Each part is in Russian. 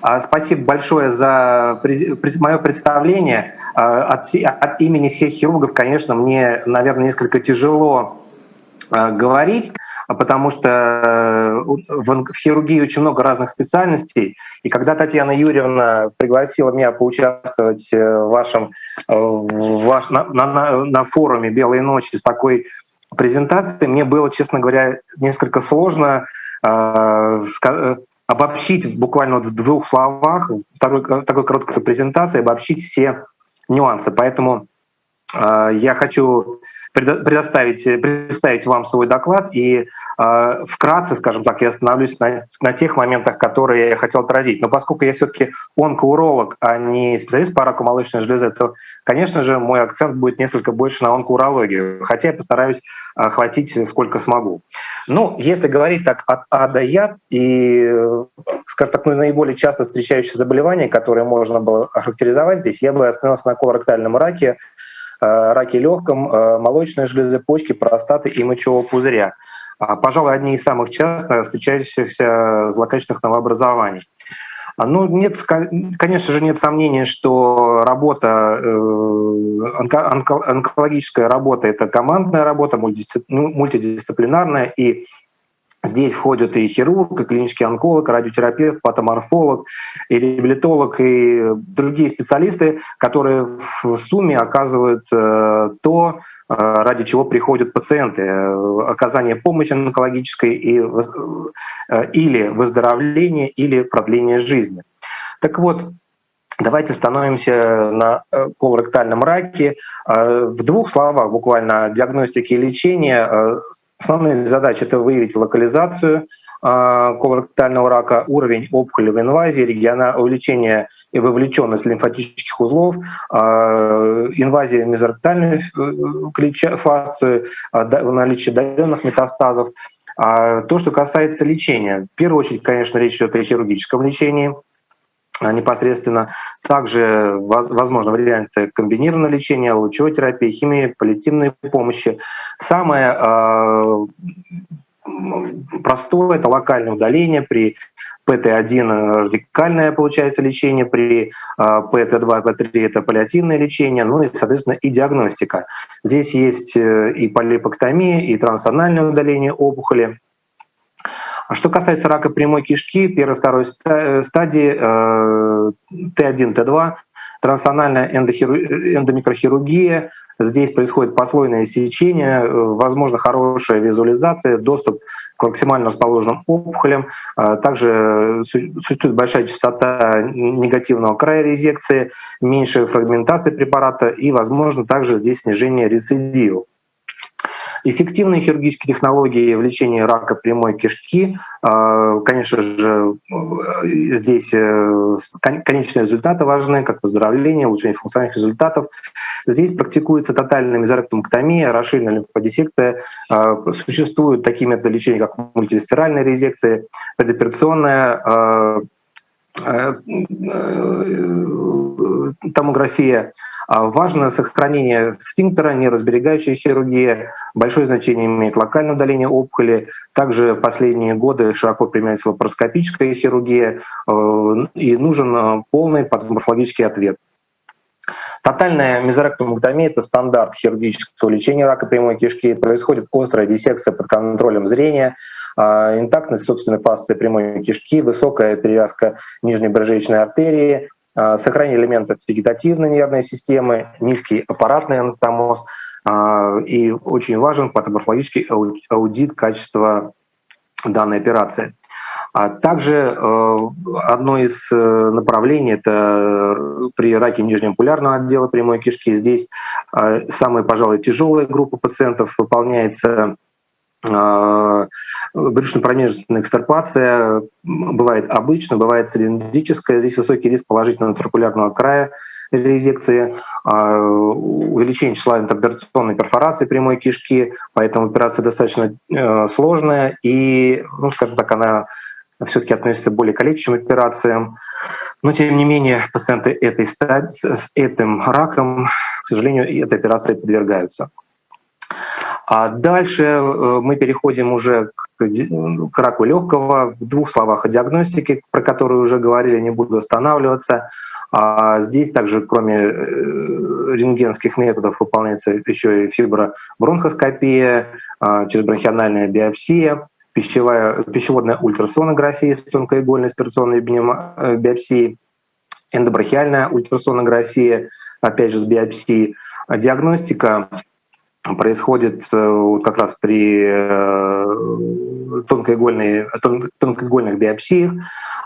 А, спасибо большое за мое представление. А, от, имени всех хирургов, конечно, мне, наверное, несколько тяжело а, говорить, потому что э, в хирургии очень много разных специальностей. И когда Татьяна Юрьевна пригласила меня поучаствовать э, в вашем, э, в ваш, на, на, на форуме «Белые ночи» с такой презентацией, мне было, честно говоря, несколько сложно обобщить буквально вот в двух словах, такой, такой короткой презентации, обобщить все нюансы. Поэтому я хочу предоставить, представить вам свой доклад и э, вкратце, скажем так, я остановлюсь на, на тех моментах, которые я хотел отразить. Но поскольку я все-таки онкоуролог, а не специалист по раку молочной железы, то, конечно же, мой акцент будет несколько больше на онкоурологию, хотя я постараюсь охватить сколько смогу. Ну, если говорить так от А до Я, и, скажем так, ну, наиболее часто встречающие заболевания, которые можно было охарактеризовать здесь, я бы остановился на колоректальном раке, Э, раке легком, э, молочной железы, почки, простаты и мочевого пузыря. А, пожалуй, одни из самых часто встречающихся злокачественных новообразований. А, ну, нет, конечно же, нет сомнения, что работа, э, онкологическая работа – это командная работа, ну, мультидисциплинарная, и Здесь входят и хирург, и клинический онколог, радиотерапевт, патоморфолог, и реабилитолог, и другие специалисты, которые в сумме оказывают э, то, э, ради чего приходят пациенты. Э, оказание помощи онкологической и, или выздоровление, или продление жизни. Так вот, Давайте становимся на колоректальном раке. В двух словах буквально диагностики и лечения Основные задачи – это выявить локализацию а, колоректального рака, уровень опухоли в инвазии, региона, увеличение и вовлеченность лимфатических узлов, а, инвазия в мезоректальную э, фасцию, а, наличие отдаленных метастазов. То, что касается лечения, в первую очередь, конечно, речь идет о хирургическом лечении – а, непосредственно. Также возможно варианты комбинированного лечения, лучевой терапии, химии, паллиативной помощи. Самое э, простое – это локальное удаление при ПТ-1 радикальное получается лечение, при ПТ-2, ПТ-3 это паллиативное лечение, ну и, соответственно, и диагностика. Здесь есть э, и полипоктомия, и трансанальное удаление опухоли. А что касается рака прямой кишки, первой второй э, стадии Т1, Т2, трансональная эндомикрохирургия, здесь происходит послойное сечение, э, возможно хорошая визуализация, доступ к максимально расположенным опухолям. Также существует большая частота негативного края резекции, меньшая фрагментация препарата и, возможно, также здесь снижение рецидивов. Эффективные хирургические технологии в лечении рака прямой кишки, а, конечно же, здесь э, конечные результаты важны, как выздоровление, улучшение функциональных результатов. Здесь практикуется тотальная мезоректомктомия, расширенная лимфодиссекция. А, существуют такие методы лечения, как мультивисцеральная резекция, предоперационная а, томография. Важно сохранение сфинктера, неразберегающая хирургия. Большое значение имеет локальное удаление опухоли. Также в последние годы широко применяется лапароскопическая хирургия э, и нужен э, полный патоморфологический ответ. Тотальная мезоректомэктомия – это стандарт хирургического лечения рака прямой кишки. Происходит острая диссекция под контролем зрения, э, интактность собственной фасции прямой кишки, высокая перевязка нижней брыжечной артерии, а, сохранение элементов вегетативной нервной системы, низкий аппаратный анастомоз а, и очень важен патоморфологический аудит качества данной операции. А также э, одно из э, направлений это при раке нижнеампулярного отдела прямой кишки. Здесь самая, пожалуй, тяжелая группа пациентов выполняется брюшно-промежная экстарпация бывает обычно, бывает цилиндрическая. Здесь высокий риск положительного циркулярного края резекции, а, увеличение числа интероперационной перфорации прямой кишки, поэтому операция достаточно э, сложная и, ну, скажем так, она все-таки относится к более калечащим операциям. Но, тем не менее, пациенты этой стадии, с этим раком, к сожалению, этой операции подвергаются. А дальше э, мы переходим уже к, раку легкого. В двух словах о диагностике, про которую уже говорили, не буду останавливаться. А здесь также, кроме э, рентгенских методов, выполняется еще и фибробронхоскопия, а, черезбронхиональная биопсия, пищевая, пищеводная ультрасонография с тонкоигольной аспирационной э, биопсией, эндобрахиальная ультрасонография, опять же с биопсией. Диагностика происходит э, как раз при э, тонкоигольной, тонкоигольных биопсиях.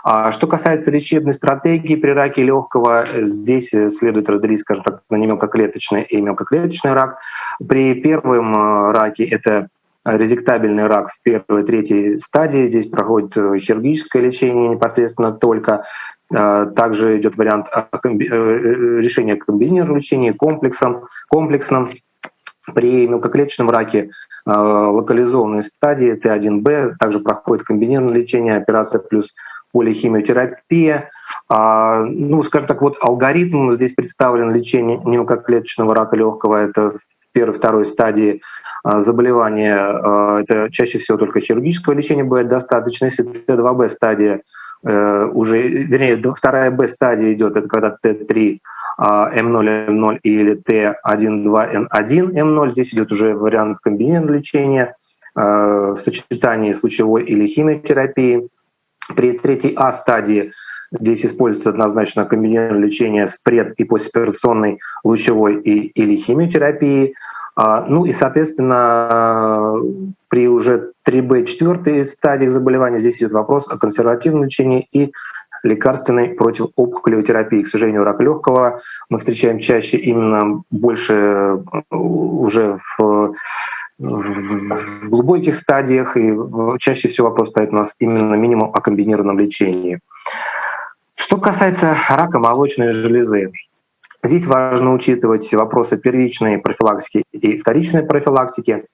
А что касается лечебной стратегии при раке легкого, здесь следует разделить, скажем так, на мелкоклеточный и мелкоклеточный рак. При первом э, раке это резектабельный рак в первой, третьей стадии. Здесь проходит хирургическое лечение непосредственно только. Также идет вариант решения комбинированного лечения комплексом, комплексным при мелкоклеточном раке э, локализованной стадии Т1Б также проходит комбинированное лечение, операция плюс полихимиотерапия. А, ну, скажем так, вот алгоритм здесь представлен лечение мелкоклеточного рака легкого. Это первой, второй стадии а, заболевания. А, это чаще всего только хирургического лечения бывает достаточно. Если Т2Б стадия э, уже, вернее, вторая Б стадия идет, это когда Т3 М0, М0 или Т1,2, Н1, Здесь идет уже вариант комбинированного лечения э, в сочетании с лучевой или химиотерапией. При третьей А стадии здесь используется однозначно комбинированное лечение с пред- и послеоперационной лучевой и, или химиотерапией. А, ну и, соответственно, при уже 3Б четвертой стадии заболевания здесь идет вопрос о консервативном лечении и лекарственной противоопухолевой терапии. К сожалению, рак легкого мы встречаем чаще именно больше э, уже в в глубоких стадиях, и чаще всего вопрос стоит у нас именно минимум о комбинированном лечении. Что касается рака молочной железы, здесь важно учитывать вопросы первичной профилактики и вторичной профилактики.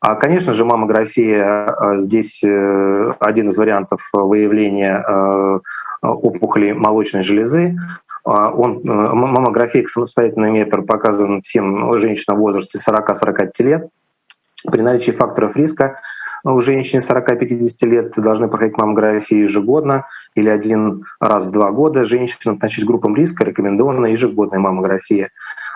А, конечно же, маммография э, здесь э, один из вариантов выявления опухоли молочной железы. А, он, э, маммография самостоятельный метр показан всем женщинам в возрасте 40-45 лет. При наличии факторов риска у женщин 40-50 лет должны проходить маммографию ежегодно или один раз в два года. Женщинам значит, группам риска рекомендована ежегодная маммография.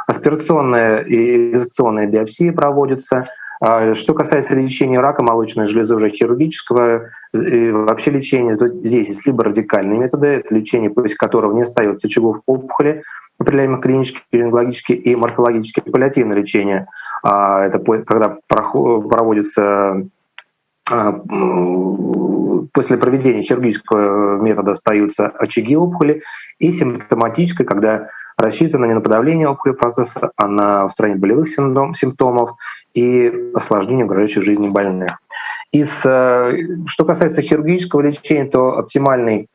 Аспирационная и инъекционная биопсия проводится – что касается лечения рака молочной железы уже хирургического, вообще лечение здесь есть либо радикальные методы, это лечение, после которого не остается очагов опухоли, определяемых клинически, рентгенологически и морфологически паллиативное лечение. А это когда проводится а, после проведения хирургического метода остаются очаги опухоли, и симптоматическое, когда рассчитано не на подавление опухолевого процесса, а на устранение болевых симптомов и осложнение угрожающих жизни больных. Из, э, что касается хирургического лечения, то оптимальный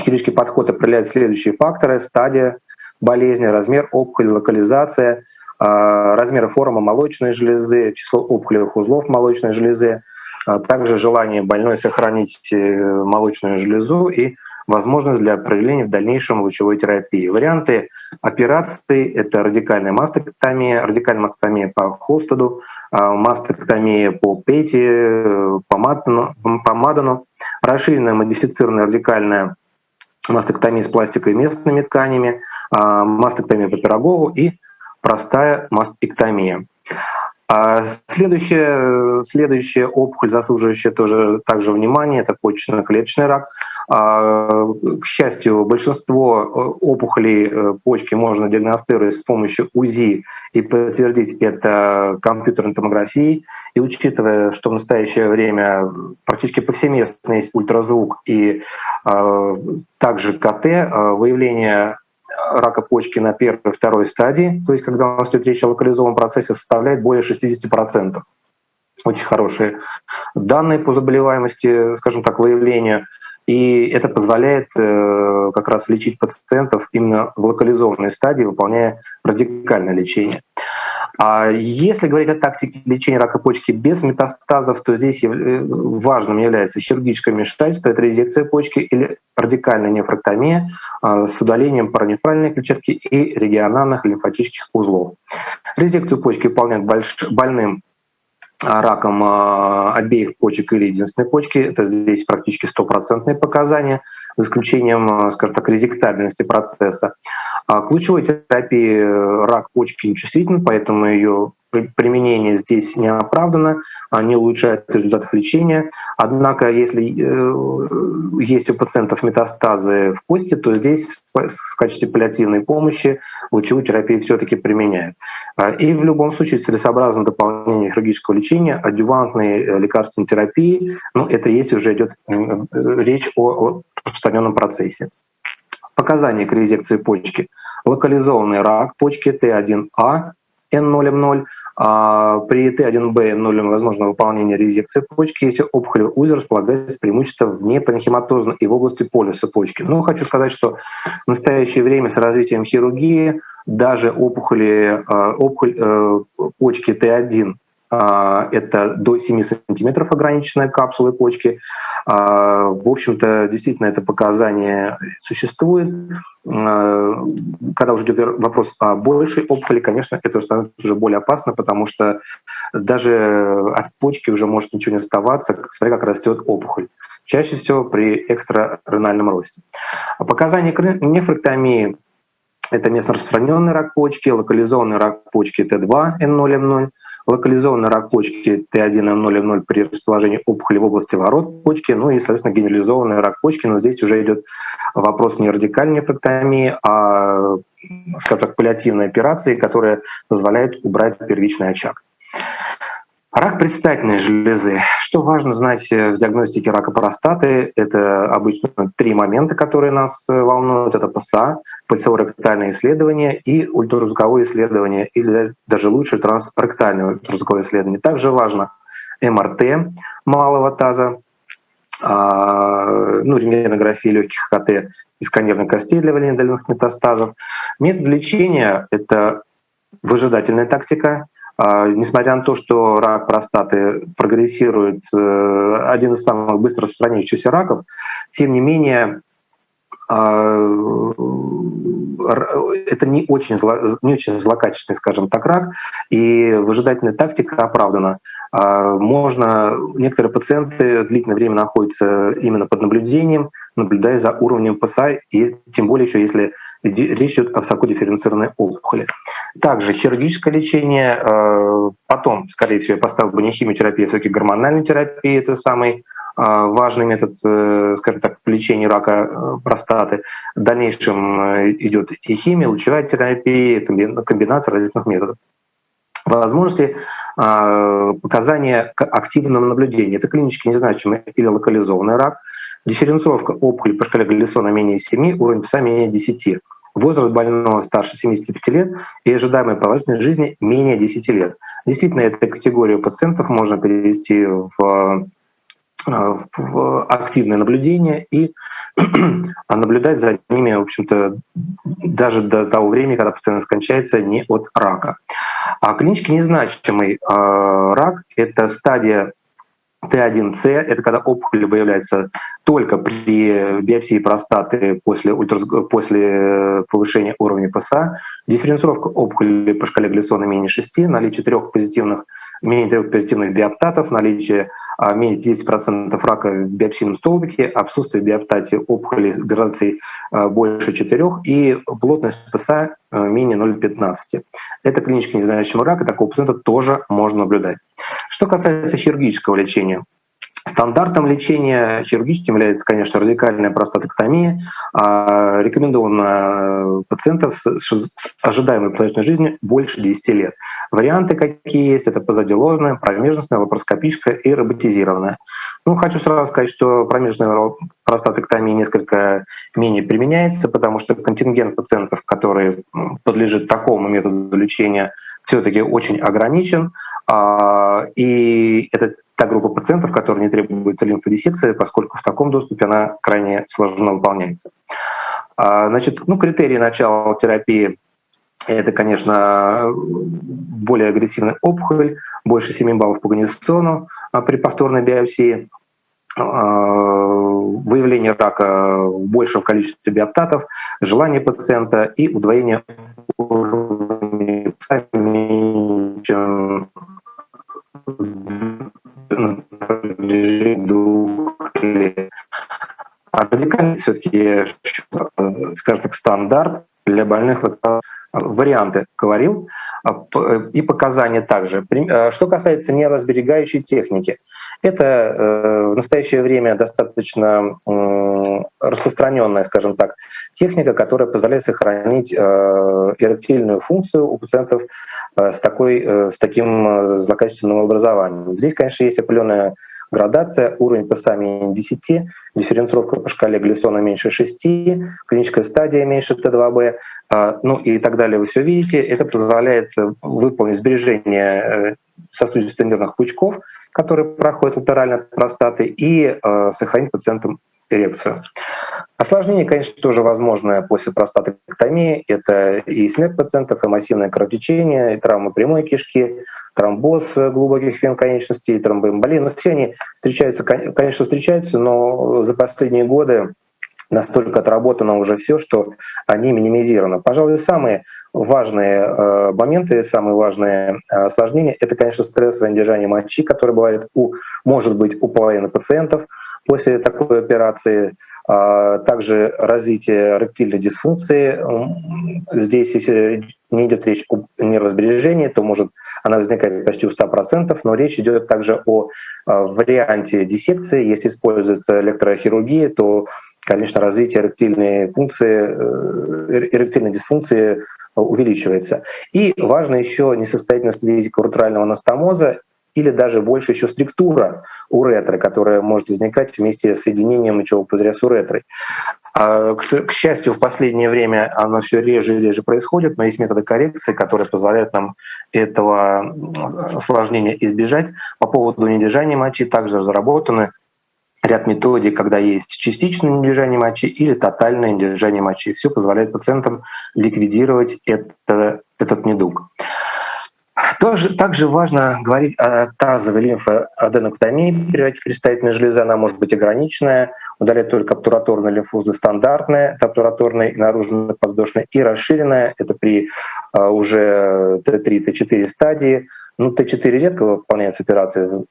хирургический подход определяет следующие факторы. Стадия болезни, размер опухоли, локализация, э, размер формы молочной железы, число опухолевых узлов молочной железы, а также желание больной сохранить э, молочную железу и возможность для проведения в дальнейшем лучевой терапии. Варианты операций — это радикальная мастектомия, радикальная мастектомия по Холстеду, а, мастектомия по Пети, по Мадану, расширенная модифицированная радикальная мастектомия с пластикой и местными тканями, а, мастектомия по Пирогову и простая мастектомия. А следующая, следующая опухоль, заслуживающая тоже также внимания, это почечно-клеточный рак. А, к счастью, большинство э, опухолей э, почки можно диагностировать с помощью УЗИ и подтвердить это компьютерной томографией. И учитывая, что в настоящее время практически повсеместно есть ультразвук и а, также КТ, выявление рака почки на первой и второй стадии, то есть когда у нас идет речь о локализованном процессе, составляет более 60%. Очень хорошие данные по заболеваемости, скажем так, выявления. И это позволяет э, как раз лечить пациентов именно в локализованной стадии, выполняя радикальное лечение. А если говорить о тактике лечения рака почки без метастазов, то здесь э, важным является хирургическое вмешательство, это резекция почки или радикальная нефроктомия а, с удалением паранефральной клетчатки и региональных лимфатических узлов. Резекцию почки выполняют больш... больным раком обеих почек или единственной почки. Это здесь практически стопроцентные показания, за исключением, скажем так, резектабельности процесса. К ключевой терапии рак почки нечувствителен, поэтому ее применение здесь не оправдано, не улучшает результатов лечения. Однако, если э, есть у пациентов метастазы в кости, то здесь в качестве паллиативной помощи лучевую терапию все-таки применяют. А, и в любом случае целесообразно дополнение хирургического лечения, адювантной э, лекарственной терапии, ну, это есть уже идет э, речь о распространенном процессе. Показания к резекции почки. Локализованный рак почки Т1А, N0M0, а при Т1Б нулем возможно выполнение резекции почки, если опухолевый узел располагается преимущественно вне панхематозно и в области полюса почки. Но хочу сказать, что в настоящее время с развитием хирургии даже опухоли, а, опухоль э, почки Т1 а, это до 7 сантиметров ограниченная капсулы почки. А, в общем-то, действительно, это показание существует. А, когда уже идет вопрос о большей опухоли, конечно, это становится уже более опасно, потому что даже от почки уже может ничего не оставаться, смотря как растет опухоль. Чаще всего при экстраренальном росте. Показания нефректомии – это местно распространенный рак почки, локализованный рак почки Т2, N0M0, локализованный рак почки Т1N0M0 при расположении опухоли в области ворот почки, ну и, соответственно, генерализованный рак почки, но здесь уже идет вопрос не радикальной нефректомии, а, скажем так, паллиативной операции, которая позволяет убрать первичный очаг. Рак предстательной железы. Что важно знать в диагностике рака простаты? Это обычно три момента, которые нас волнуют. Это ПСА, пальцево-ректальное исследование и ультразвуковое исследование, или даже лучше трансректальное ультразвуковое исследование. Также важно МРТ малого таза, а, ну, рентгенография легких КТ и сканирование костей для выявления дальних метастазов. Метод лечения — это выжидательная тактика, несмотря на то, что рак простаты прогрессирует, э, один из самых быстро распространяющихся раков, тем не менее а, это не очень, зло, не очень злокачественный, скажем так, рак, и выжидательная тактика оправдана. А, можно, некоторые пациенты длительное время находятся именно под наблюдением, наблюдая за уровнем ПСА, и тем более еще если речь идет о высокодифференцированной опухоли. Также хирургическое лечение, а, потом, скорее всего, я поставил бы не химиотерапию, а все-таки гормональную терапию, это самый а, важный метод, э, скажем так, лечения рака э, простаты. В дальнейшем э, идет и химия, лучевая терапия, комбинация различных методов. Возможности показания к активному наблюдению. Это клинически незначимый или локализованный рак. Дифференцировка опухоли по шкале Галлисона менее 7, уровень ПСА менее 10. Возраст больного старше 75 лет и ожидаемая продолжительность жизни менее 10 лет. Действительно, эту категорию пациентов можно перевести в Э, в активное наблюдение и наблюдать за ними, в общем-то, даже до того времени, когда пациент скончается не от рака. А клинически незначимый э, рак — это стадия Т1С, это когда опухоль выявляется только при биопсии простаты после, ультра, после повышения уровня ПСА, дифференцировка опухоли по шкале Глиссона менее 6, наличие трех позитивных менее трех позитивных биоптатов, наличие а, менее 10% рака в биопсийном столбике, отсутствие биоптате опухоли с градацией а, больше 4 и плотность ПСА а, менее 0,15. Это клинически незначимый рак, и такого пациента тоже можно наблюдать. Что касается хирургического лечения, Стандартом лечения хирургическим является, конечно, радикальная простатоктомия. А рекомендована пациентов с ожидаемой продолжительной жизнью больше 10 лет. Варианты какие есть, это позадиложная, промежностная, лапароскопическая и роботизированная. Ну, хочу сразу сказать, что промежная простатоктомия несколько менее применяется, потому что контингент пациентов, который подлежит такому методу лечения, все-таки очень ограничен. А, и это та группа пациентов, которые не требуется лимфодиссекция, поскольку в таком доступе она крайне сложно выполняется. А, значит, ну, критерии начала терапии – это, конечно, более агрессивная опухоль, больше 7 баллов по Ганнисону при повторной биопсии, а, выявление рака в большем количестве биоптатов, желание пациента и удвоение уровня чем ну, двух лет. А радикальность все-таки, э, скажем так, стандарт для больных лактозой варианты говорил и показания также. Что касается нейросберегающей техники, это э, в настоящее время достаточно распространенная, скажем так, техника, которая позволяет сохранить э, эректильную функцию у пациентов э, с, такой, с таким злокачественным образованием. Здесь, конечно, есть определенная градация, уровень ПСА менее 10, дифференцировка по шкале Глиссона меньше 6, клиническая стадия меньше Т2Б, ну и так далее, вы все видите. Это позволяет выполнить сбережение сосудистых нервных пучков, которые проходят латерально от простаты, и э, сохранить пациентам эрекцию. Осложнение, конечно, тоже возможное после простатоктомии. Это и смерть пациентов, и массивное кровотечение, и травмы прямой кишки, тромбоз глубоких вен конечностей, тромбоэмболия. Но все они встречаются, конечно, встречаются, но за последние годы настолько отработано уже все, что они минимизированы. Пожалуй, самые важные э, моменты, самые важные э, осложнения — это, конечно, стрессовое недержание мочи, которое бывает у, может быть у половины пациентов после такой операции, также развитие ректильной дисфункции. Здесь, если не идет речь о нервосбережении, то может она возникает почти у 100%, но речь идет также о а, варианте диссекции. Если используется электрохирургия, то конечно, развитие эректильной функции, э, эректильной дисфункции увеличивается. И важно еще несостоятельность визикоуретрального анастомоза или даже больше еще структура уретры, которая может возникать вместе с соединением мочевого пузыря с уретрой. А, к счастью, в последнее время оно все реже и реже происходит, но есть методы коррекции, которые позволяют нам этого осложнения избежать. По поводу недержания мочи также разработаны ряд методик, когда есть частичное недержание мочи или тотальное недержание мочи. Все позволяет пациентам ликвидировать это, этот недуг. Тоже, также важно говорить о тазовой лимфоаденоктомии. Предстательная железа, она может быть ограниченная, удалять только обтураторные лимфузы стандартные, это обтураторная и наружная подвздошная, и расширенная, это при а, уже Т3, Т4 стадии, ну, Т4 редко выполняются операции,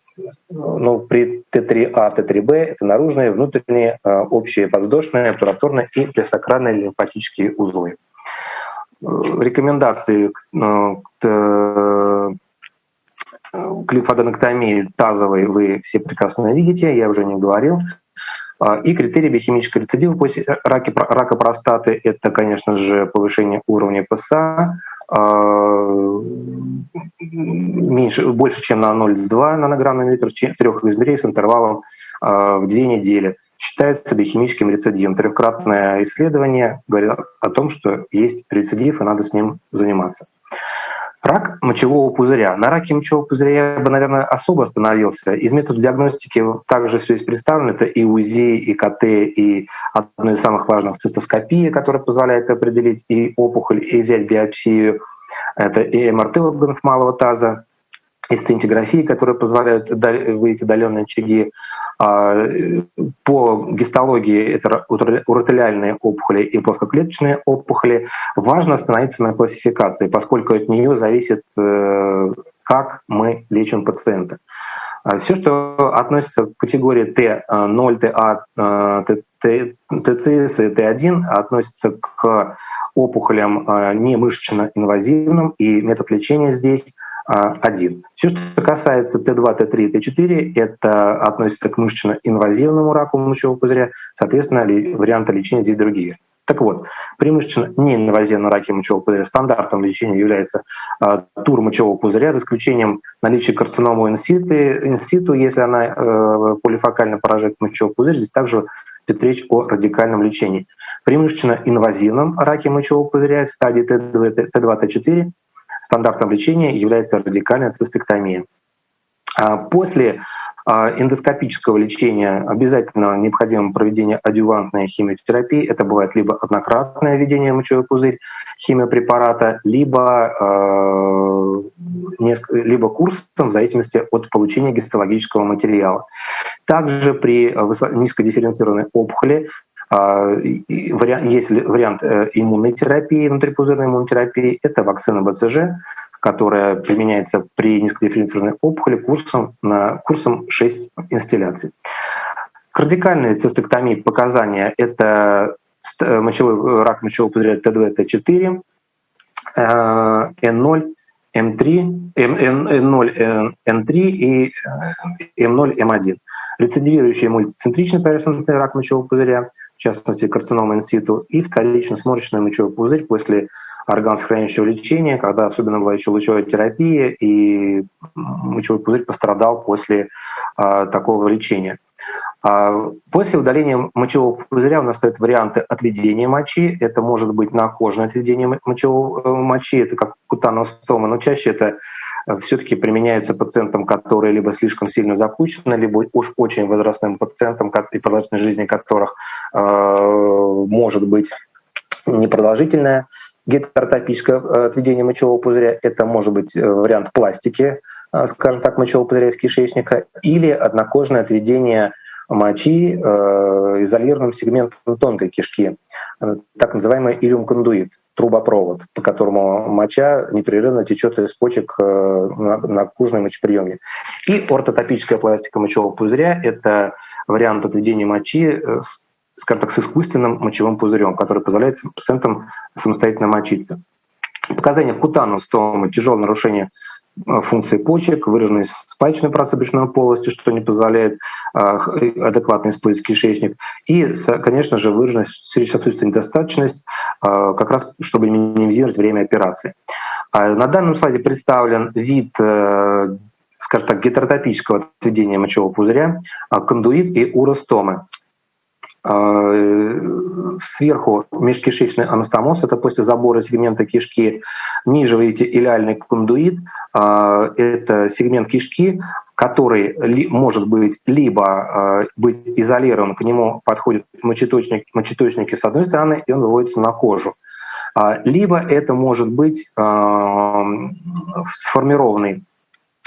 но при Т3А, Т3Б это наружные, внутренние, а, общие подвздошные, обтураторные и пресокранные лимфатические узлы. Рекомендации к э, к лимфоденоктомии тазовой вы все прекрасно видите, я уже не говорил. А, и критерии биохимического рецидива после рака, рака простаты – это, конечно же, повышение уровня ПСА, а, меньше, больше, чем на 0,2 нанограмм на литр трех измерений с интервалом а, в две недели. Считается биохимическим рецидивом. Трехкратное исследование говорит о том, что есть рецидив, и надо с ним заниматься. Рак мочевого пузыря. На раке мочевого пузыря я бы, наверное, особо остановился. Из методов диагностики также все есть представлено. Это и УЗИ, и КТ, и одно из самых важных цистоскопия, которая позволяет определить и опухоль, и взять биопсию. Это и МРТ органов малого таза, и стентиграфии, которые позволяют выйти удаленные очаги. А, по гистологии это уротелиальные опухоли и плоскоклеточные опухоли. Важно остановиться на классификации, поскольку от нее зависит, э, как мы лечим пациента. А Все, что относится к категории Т0, ТА, ТЦС и Т1, относится к опухолям э, не мышечно-инвазивным, и метод лечения здесь а, один. Все, что касается Т2, Т3, Т4, это относится к мышечно-инвазивному раку мочевого пузыря, соответственно, варианты лечения здесь другие. Так вот, при мышечно-неинвазивном раке мочевого пузыря стандартом лечения является э, тур мочевого пузыря, за исключением наличия карциномы инситу, если она э, полифокально поражает мочевой пузырь, здесь также идет речь о радикальном лечении. При мышечно-инвазивном раке мочевого пузыря стадии Т2, Т4 стандартом лечения является радикальная цистектомия. А после а, эндоскопического лечения обязательно необходимо проведение адювантной химиотерапии. Это бывает либо однократное введение мочевой пузырь химиопрепарата, либо, э, либо курсом в зависимости от получения гистологического материала. Также при низкодифференцированной опухоли есть вариант э, иммунной терапии, внутрипузырной иммунотерапии, это вакцина БЦЖ, которая применяется при низкодифференцированной опухоли курсом, на, курсом 6 инстилляций. Кардикальные цистектомии показания – это мочевой, рак мочевого пузыря Т2, Т4, N0, М3, N0, N3 и М0, М1. Рецидивирующий мультицентричный поверхностный рак мочевого пузыря, в частности карцинома инситу, и вторично сморщенный мочевой пузырь после органосохраняющего лечения, когда особенно была еще лучевая терапия, и мочевой пузырь пострадал после а, такого лечения. А, после удаления мочевого пузыря у нас стоят варианты отведения мочи. Это может быть накожное отведение мочевого э, мочи, это как кутаностома, но чаще это все-таки применяются пациентам, которые либо слишком сильно запущены, либо уж очень возрастным пациентам, и продолжительность жизни которых э, может быть непродолжительная гетеротопическое э, отведение мочевого пузыря, это может быть э, вариант пластики, э, скажем так, мочевого пузыря из кишечника, или однокожное отведение мочи изолированным сегментом тонкой кишки, так называемый илюм-кондуит, трубопровод, по которому моча непрерывно течет из почек на, на кужный мочеприемник. И ортотопическая пластика мочевого пузыря – это вариант отведения мочи с скажем так, с искусственным мочевым пузырем, который позволяет пациентам самостоятельно мочиться. Показания кутаностомы, тяжелое нарушение э, функции почек, выраженной спаечной брюшной полости, что не позволяет э, адекватно использовать кишечник, и, конечно же, выраженная сердечно-сосудистая недостаточность, э, как раз чтобы минимизировать время операции. А на данном слайде представлен вид скажем так, гетеротопического отведения мочевого пузыря, кондуит и уростомы. А, сверху межкишечный анастомоз, это после забора сегмента кишки. Ниже видите илиальный кондуит, а, это сегмент кишки, который может быть либо а, быть изолирован, к нему подходят мочеточники, мочеточники с одной стороны, и он выводится на кожу. Либо это может быть сформированный,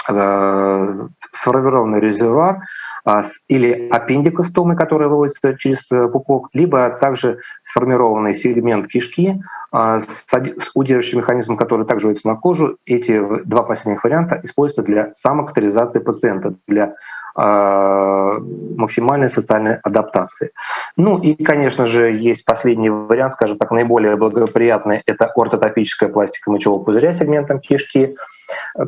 сформированный резервуар, а, или аппендикостомы, которые выводятся через э, пупок, либо также сформированный сегмент кишки а, с удерживающим механизмом, который также выводится на кожу. Эти два последних варианта используются для самокатаризации пациента, для максимальной социальной адаптации. Ну и, конечно же, есть последний вариант, скажем так, наиболее благоприятный, это ортотопическая пластика мочевого пузыря сегментом кишки.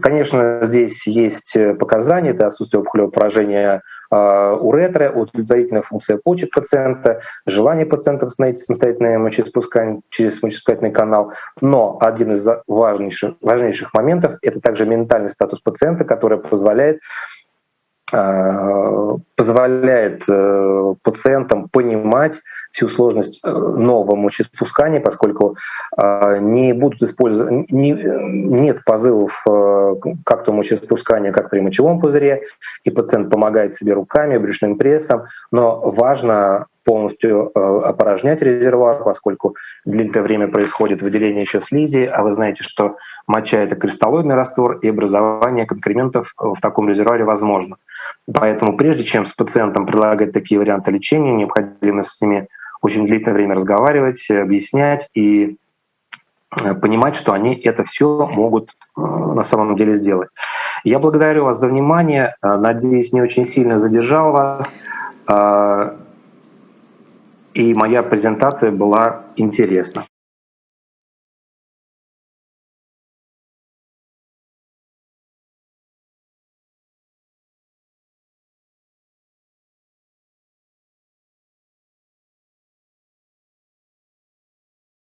Конечно, здесь есть показания, это отсутствие опухолевого поражения а, уретра, удовлетворительная функция почек пациента, желание пациента восстановить самостоятельное мочеиспускание через мочеиспускательный канал. Но один из важнейших, важнейших моментов – это также ментальный статус пациента, который позволяет а, позволяет э, пациентам понимать всю сложность э, нового мочеиспускания, поскольку не будут использовать, не, нет позывов э, как то мочеиспускания, как при мочевом пузыре, и пациент помогает себе руками, брюшным прессом, но важно полностью опорожнять резервуар, поскольку длительное время происходит выделение еще слизи, а вы знаете, что моча — это кристаллоидный раствор, и образование конкрементов в таком резервуаре возможно. Поэтому прежде чем с пациентом предлагать такие варианты лечения, необходимо с ними очень длительное время разговаривать, объяснять и э, понимать, что они это все могут э, на самом деле сделать. Я благодарю вас за внимание, э, надеюсь, не очень сильно задержал вас, и моя презентация была интересна.